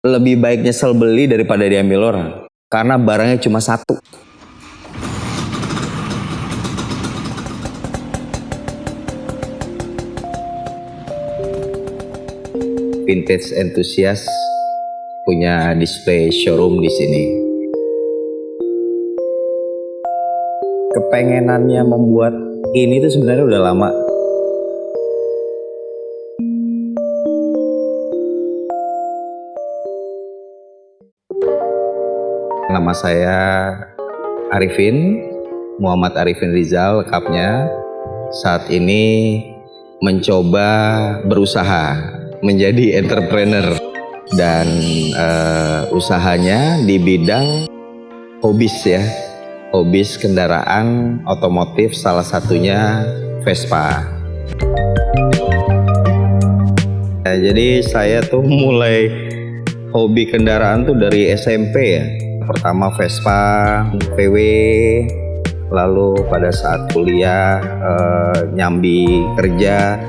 lebih baik nyesel beli daripada diambil orang. Karena barangnya cuma satu. Vintage enthusiast punya display showroom di sini. Kepengenannya membuat ini tuh sebenarnya udah lama Nama saya Arifin, Muhammad Arifin Rizal lekapnya. Saat ini mencoba berusaha menjadi entrepreneur dan uh, usahanya di bidang hobis ya. Hobis kendaraan otomotif salah satunya Vespa. Ya, jadi saya tuh mulai hobi kendaraan tuh dari SMP ya pertama Vespa, VW, lalu pada saat kuliah eh, nyambi kerja,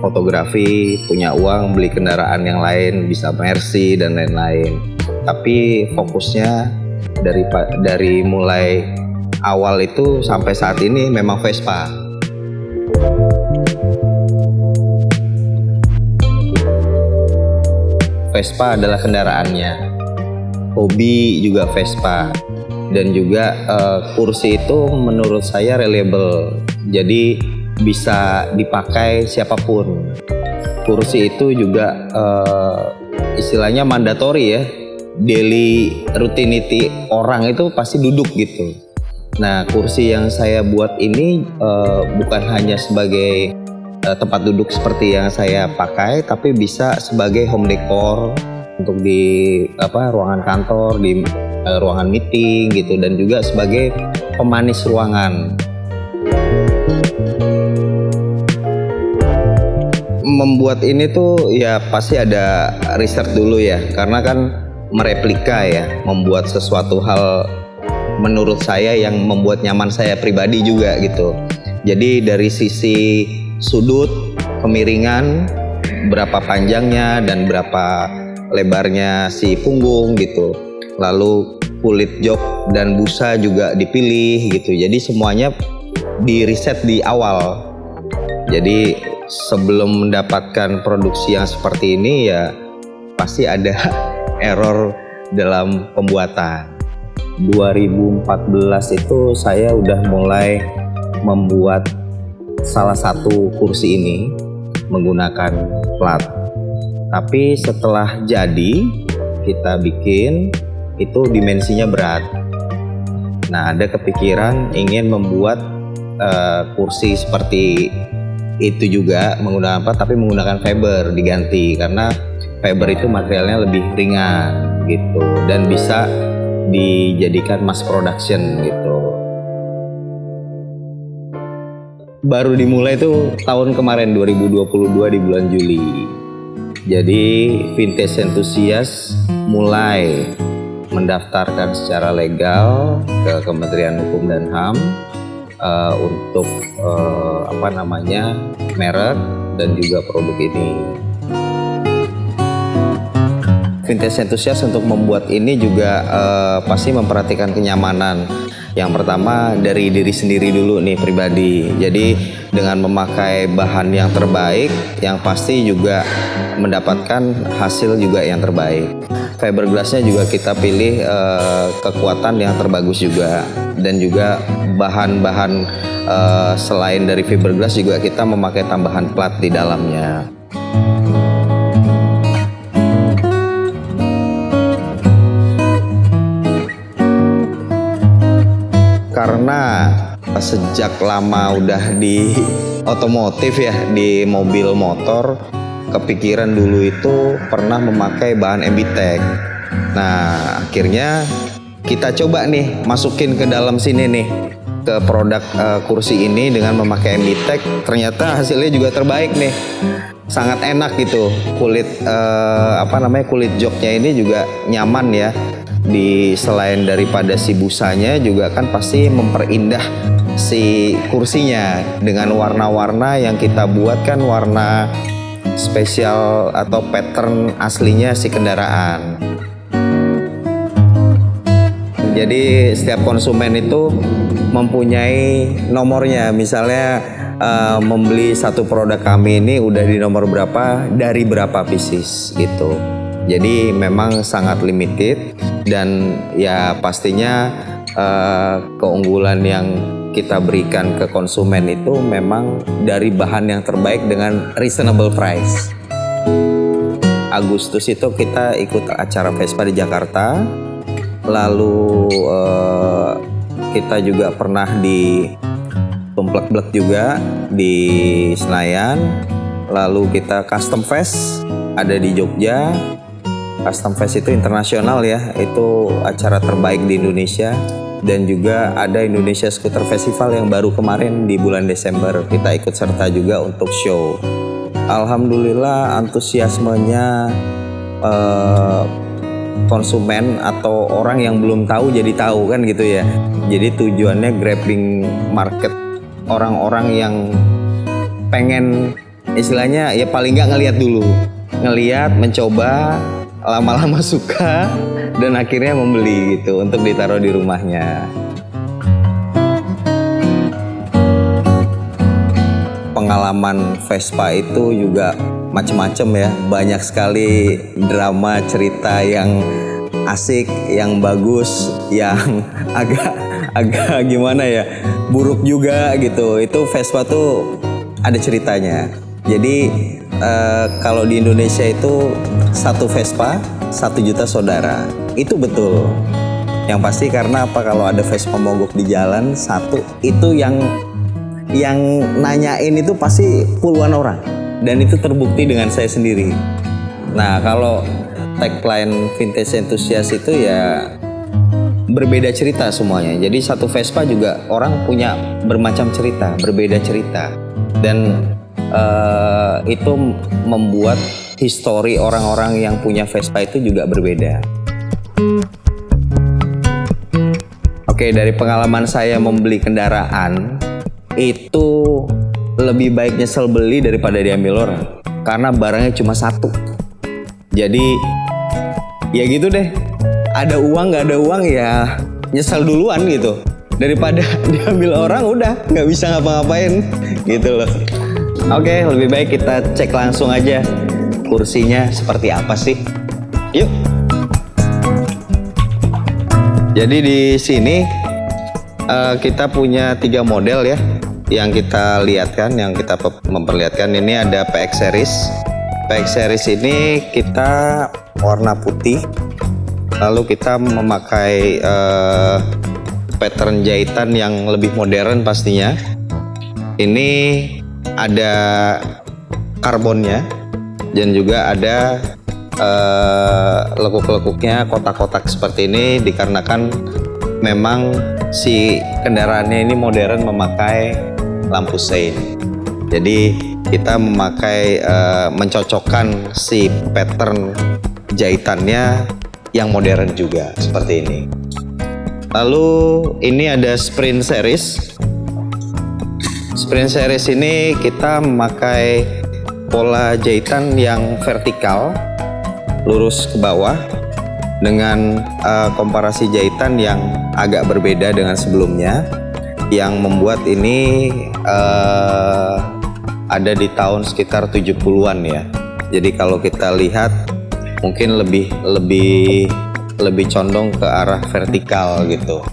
fotografi, punya uang beli kendaraan yang lain, bisa Mercy dan lain-lain. Tapi fokusnya dari dari mulai awal itu sampai saat ini memang Vespa. Vespa adalah kendaraannya hobi juga Vespa. Dan juga uh, kursi itu menurut saya reliable. Jadi bisa dipakai siapa pun. Kursi itu juga uh, istilahnya mandatori ya. Daily rutinity orang itu pasti duduk gitu. Nah kursi yang saya buat ini uh, bukan hanya sebagai uh, tempat duduk seperti yang saya pakai tapi bisa sebagai home decor untuk di apa ruangan kantor, di uh, ruangan meeting gitu dan juga sebagai pemanis ruangan. Membuat ini tuh ya pasti ada riset dulu ya karena kan mereplika ya, membuat sesuatu hal menurut saya yang membuat nyaman saya pribadi juga gitu. Jadi dari sisi sudut, kemiringan, berapa panjangnya dan berapa lebarnya si punggung gitu. Lalu kulit jok dan busa juga dipilih gitu. Jadi semuanya di riset di awal. Jadi sebelum mendapatkan produksi yang seperti ini ya pasti ada error dalam pembuatan. 2014 itu saya udah mulai membuat salah satu kursi ini menggunakan plat tapi setelah jadi kita bikin itu dimensinya berat. Nah ada kepikiran ingin membuat uh, kursi seperti itu juga menggunakan apa? Tapi menggunakan fiber diganti. Karena fiber itu materialnya lebih ringan gitu. Dan bisa dijadikan mass production gitu. Baru dimulai tuh tahun kemarin 2022 di bulan Juli jadi vintage enthusiast mulai mendaftarkan secara legal ke Kementerian Hukum dan HAM uh, untuk uh, apa namanya merek dan juga produk ini. Vintage enthusiast untuk membuat ini juga uh, pasti memperhatikan kenyamanan yang pertama dari diri sendiri dulu nih pribadi. Jadi dengan memakai bahan yang terbaik, yang pasti juga mendapatkan hasil juga yang terbaik. Fiberglassnya juga kita pilih uh, kekuatan yang terbagus juga dan juga bahan-bahan uh, selain dari fiberglass juga kita memakai tambahan plat di dalamnya. Sejak lama udah di otomotif ya di mobil motor kepikiran dulu itu pernah memakai bahan Embitech nah akhirnya kita coba nih masukin ke dalam sini nih ke produk uh, kursi ini dengan memakai Embitech ternyata hasilnya juga terbaik nih. Sangat enak gitu. Kulit uh, apa namanya kulit joknya ini juga nyaman ya di selain daripada si busanya juga kan pasti memperindah si kursinya dengan warna-warna yang kita buat kan warna spesial atau pattern aslinya si kendaraan. Jadi setiap konsumen itu mempunyai nomornya. Misalnya uh, membeli satu produk kami ini udah di nomor berapa dari berapa pieces gitu. Jadi memang sangat limited dan ya pastinya uh, keunggulan yang kita berikan ke konsumen itu memang dari bahan yang terbaik dengan reasonable price. Agustus itu kita ikut acara Vespa di Jakarta, lalu uh, kita juga pernah di Tumplek-blek juga di Senayan, lalu kita Custom Fest ada di Jogja. Custom Fest itu internasional ya, itu acara terbaik di Indonesia dan juga ada Indonesia Scooter Festival yang baru kemarin di bulan Desember kita ikut serta juga untuk show. Alhamdulillah antusiasmenya uh, konsumen atau orang yang belum tahu jadi tahu kan gitu ya. Jadi tujuannya grabbing market orang-orang yang pengen istilahnya ya paling nggak ngelihat dulu, ngelihat, mencoba, lama-lama suka dan akhirnya membeli gitu untuk ditaruh di rumahnya. Pengalaman Vespa itu juga macam-macam ya, banyak sekali drama cerita yang asik, yang bagus, yang agak agak gimana ya, buruk juga gitu. Itu Vespa tuh ada ceritanya. Jadi uh, kalau di Indonesia itu satu Vespa satu juta saudara. Itu betul. Yang pasti karena apa? Kalau ada Vespa mogok di jalan satu itu yang yang nanyain itu pasti puluhan orang. Dan itu terbukti dengan saya sendiri. Nah kalau tagline vintage enthusiast itu ya berbeda cerita semuanya. Jadi satu Vespa juga orang punya bermacam cerita berbeda cerita. Dan uh, itu membuat histori orang-orang yang punya Vespa itu juga berbeda. Oke, dari pengalaman saya membeli kendaraan itu lebih baik nyesel beli daripada diambil orang karena barangnya cuma satu. Jadi ya gitu deh. Ada uang nggak ada uang ya nyesel duluan gitu daripada diambil orang udah nggak bisa ngapa-ngapain gitu loh. Oke, lebih baik kita cek langsung aja kursinya seperti apa sih. Yuk. Jadi di sini uh, kita punya tiga model ya yang kita lihatkan, yang kita memperlihatkan ini ada PX series. PX series ini kita warna putih, lalu kita memakai uh, pattern jahitan yang lebih modern pastinya. Ini ada karbonnya dan juga ada uh, lekuk-lekuknya kotak-kotak seperti ini dikarenakan memang si kendaraannya ini modern memakai lampu sein. Jadi kita memakai uh, mencocokkan si pattern jahitannya yang modern juga seperti ini. Lalu ini ada sprint series Sprint series ini kita memakai pola jahitan yang vertikal lurus ke bawah dengan uh, komparasi jahitan yang agak berbeda dengan sebelumnya yang membuat ini uh, ada di tahun sekitar 70-an ya. Jadi kalau kita lihat mungkin lebih lebih lebih condong ke arah vertikal gitu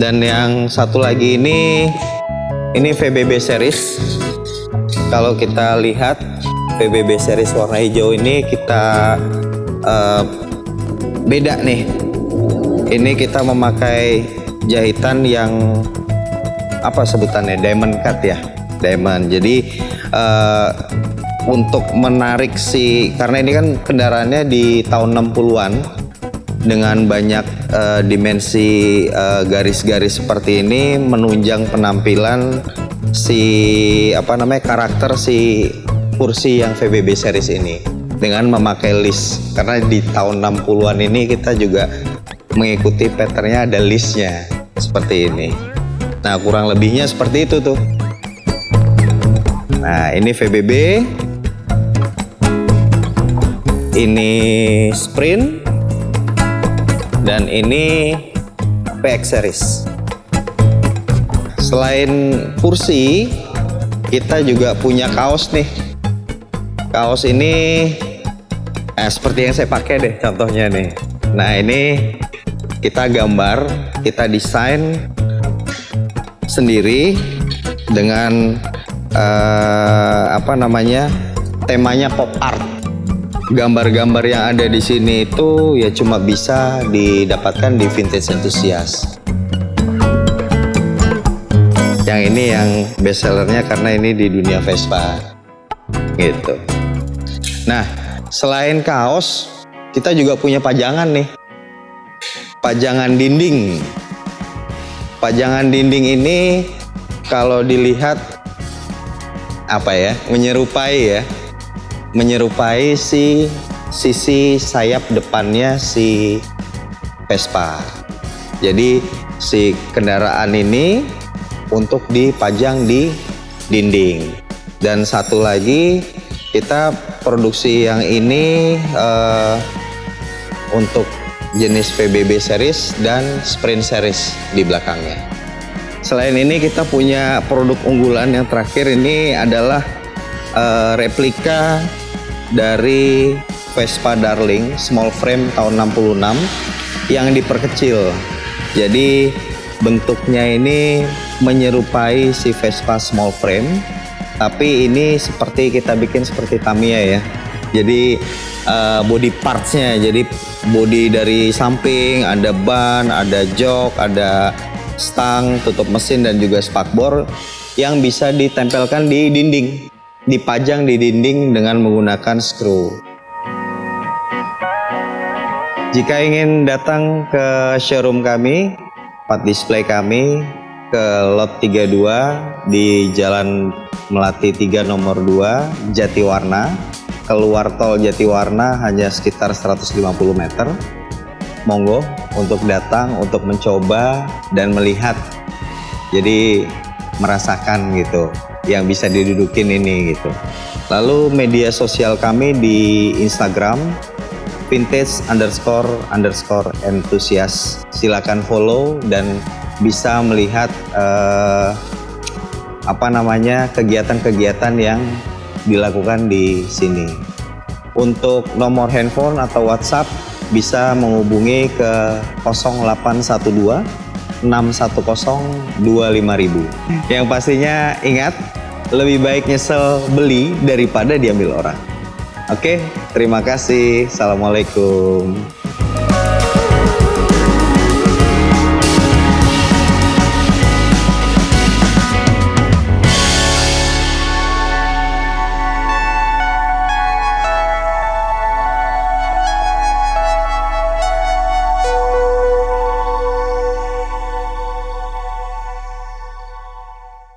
dan yang satu lagi ini ini VBB series. Kalau kita lihat VBB series warna hijau ini kita uh, beda nih. Ini kita memakai jahitan yang apa sebutannya diamond cut ya? Diamond. Jadi uh, untuk menarik si karena ini kan kendaraannya di tahun 60-an dengan banyak uh, dimensi eh, garis-garis uh, seperti ini menunjang penampilan si apa namanya karakter si kursi yang VBB series ini dengan memakai list karena di tahun 60-an ini kita juga mengikuti patternnya ada listnya seperti ini nah kurang lebihnya seperti itu tuh Nah, ini VBB. Ini Sprint. Dan ini PX Series. Selain kursi, kita juga punya kaos nih. Kaos ini eh, seperti yang saya pakai deh contohnya nih. Nah, ini kita gambar, kita desain sendiri dengan uh, apa namanya temanya pop art gambar-gambar yang ada di sini itu ya cuma bisa didapatkan di vintage enthusiast. Yang ini yang best sellernya karena ini di dunia Vespa. Gitu. Nah selain kaos kita juga punya pajangan nih. Pajangan dinding. Pajangan dinding ini kalau dilihat apa ya menyerupai ya menyerupai si sisi sayap depannya si Vespa jadi si kendaraan ini untuk dipajang di dinding dan satu lagi kita produksi yang ini uh, untuk jenis PBB series dan sprint series di belakangnya. Selain ini kita punya produk unggulan yang terakhir ini adalah uh, replika dari Vespa Darling small frame tahun 66 yang diperkecil. Jadi bentuknya ini menyerupai si Vespa small frame tapi ini seperti kita bikin seperti Tamiya ya. Jadi uh, body partsnya jadi body dari samping ada ban ada jok ada stang tutup mesin dan juga spakbor yang bisa ditempelkan di dinding dipajang di dinding dengan menggunakan screw jika ingin datang ke showroom kami part display kami ke lot 32 di Jalan Melati 3 nomor 2 Jatiwarna keluar tol Jatiwarna hanya sekitar 150 meter. Monggo untuk datang untuk mencoba dan melihat. Jadi merasakan gitu yang bisa didudukin ini gitu lalu media sosial kami di Instagram vintage underscore underscore enthusiast silakan follow dan bisa melihat uh, apa namanya kegiatan-kegiatan yang dilakukan di sini. Untuk nomor handphone atau WhatsApp bisa menghubungi ke 0812 610 25000. Yang pastinya ingat lebih baik nyesel beli daripada diambil orang. Oke, terima kasih. Assalamualaikum.